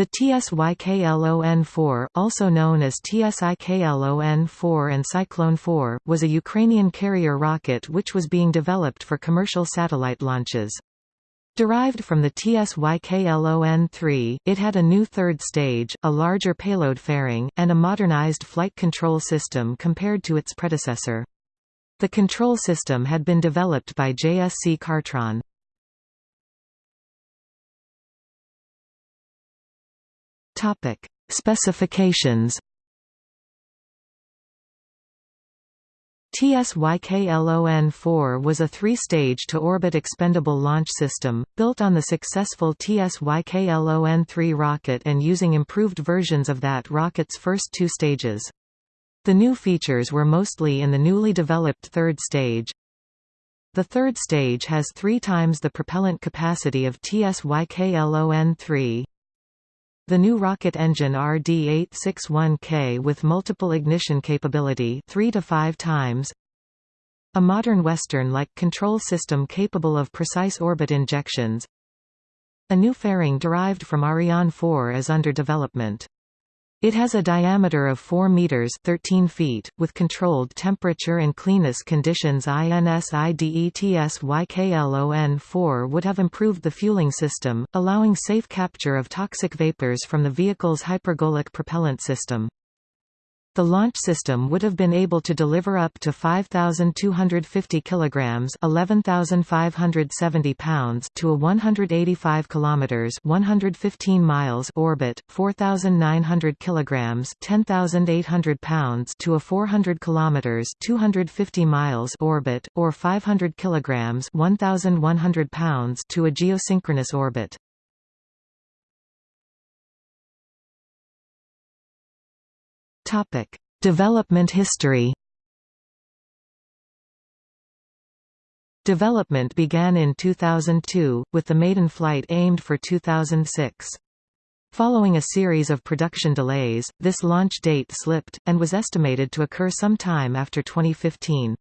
The TSYKLON-4, also known as TSIKLON-4 and Cyclone-4, was a Ukrainian carrier rocket which was being developed for commercial satellite launches. Derived from the TSYKLON-3, it had a new third stage, a larger payload fairing, and a modernized flight control system compared to its predecessor. The control system had been developed by JSC Hartron. Topic: Specifications. TSYKLON-4 was a three-stage to-orbit expendable launch system, built on the successful TSYKLON-3 rocket and using improved versions of that rocket's first two stages. The new features were mostly in the newly developed third stage. The third stage has three times the propellant capacity of TSYKLON-3, the new rocket engine RD-861K with multiple ignition capability 3 to 5 times a modern Western-like control system capable of precise orbit injections a new fairing derived from Ariane 4 is under development. It has a diameter of 4 meters 13 feet, with controlled temperature and cleanness conditions INSIDETSYKLON-4 would have improved the fueling system, allowing safe capture of toxic vapors from the vehicle's hypergolic propellant system. The launch system would have been able to deliver up to 5250 kilograms, 11570 pounds to a 185 kilometers, 115 miles orbit, 4900 kilograms, 10800 pounds to a 400 kilometers, 250 miles orbit or 500 kilograms, 1100 pounds to a geosynchronous orbit. Topic: Development history. Development began in 2002, with the maiden flight aimed for 2006. Following a series of production delays, this launch date slipped, and was estimated to occur sometime after 2015.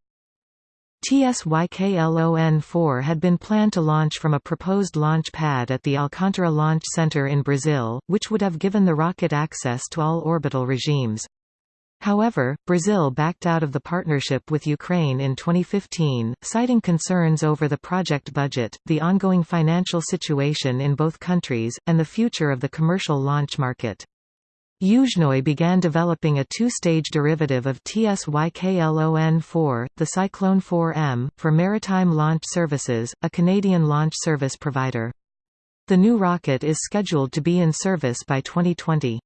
TSYKLON-4 had been planned to launch from a proposed launch pad at the Alcântara Launch Center in Brazil, which would have given the rocket access to all orbital regimes. However, Brazil backed out of the partnership with Ukraine in 2015, citing concerns over the project budget, the ongoing financial situation in both countries, and the future of the commercial launch market. Yuzhnoye began developing a two-stage derivative of TSYKLON-4, the Cyclone 4M, for Maritime Launch Services, a Canadian launch service provider. The new rocket is scheduled to be in service by 2020.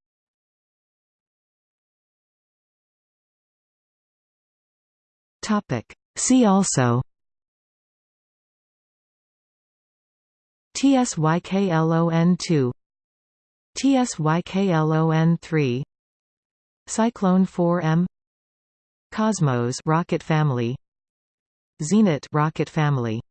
Topic. See also. TSYKLON2 TSYKLON3 Cyclone 4M Cosmos rocket family. Zenit rocket family